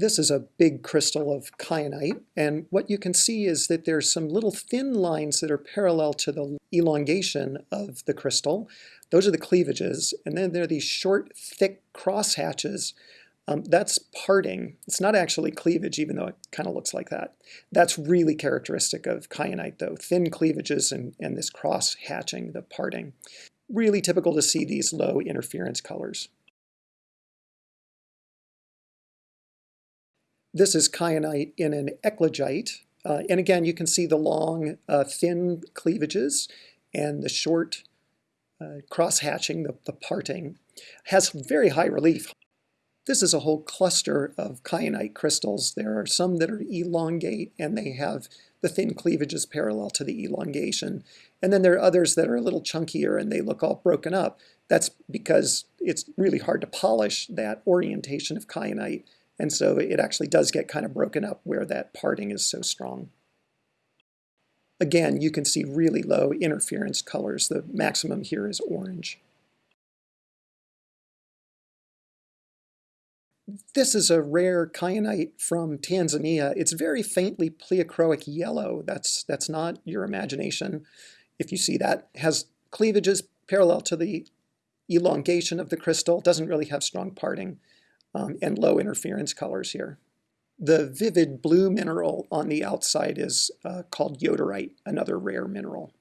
This is a big crystal of kyanite, and what you can see is that there's some little thin lines that are parallel to the elongation of the crystal. Those are the cleavages, and then there are these short, thick crosshatches. Um, that's parting. It's not actually cleavage, even though it kind of looks like that. That's really characteristic of kyanite, though. Thin cleavages and, and this cross hatching, the parting. Really typical to see these low interference colors. This is kyanite in an eclogite. Uh, and again, you can see the long, uh, thin cleavages and the short uh, cross-hatching, the, the parting. Has very high relief. This is a whole cluster of kyanite crystals. There are some that are elongate and they have the thin cleavages parallel to the elongation. And then there are others that are a little chunkier and they look all broken up. That's because it's really hard to polish that orientation of kyanite and so it actually does get kind of broken up where that parting is so strong. Again, you can see really low interference colors. The maximum here is orange. This is a rare kyanite from Tanzania. It's very faintly pleochroic yellow. That's, that's not your imagination. If you see that, has cleavages parallel to the elongation of the crystal, doesn't really have strong parting um, and low interference colors here. The vivid blue mineral on the outside is uh, called yoderite, another rare mineral.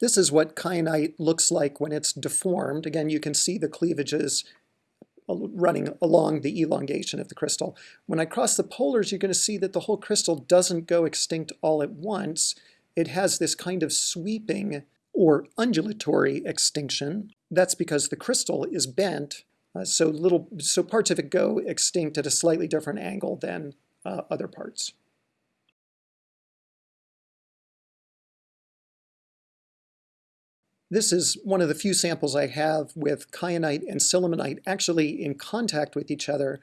This is what kyanite looks like when it's deformed. Again, you can see the cleavages running along the elongation of the crystal. When I cross the polars, you're going to see that the whole crystal doesn't go extinct all at once it has this kind of sweeping or undulatory extinction. That's because the crystal is bent, uh, so little, so parts of it go extinct at a slightly different angle than uh, other parts. This is one of the few samples I have with kyanite and sillimanite actually in contact with each other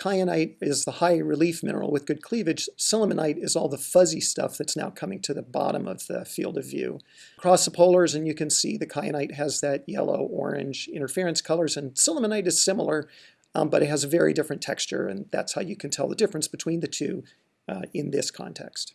Kyanite is the high relief mineral with good cleavage. Sillimanite is all the fuzzy stuff that's now coming to the bottom of the field of view. Across the polars, and you can see the kyanite has that yellow-orange interference colors, and sillimanite is similar, um, but it has a very different texture, and that's how you can tell the difference between the two uh, in this context.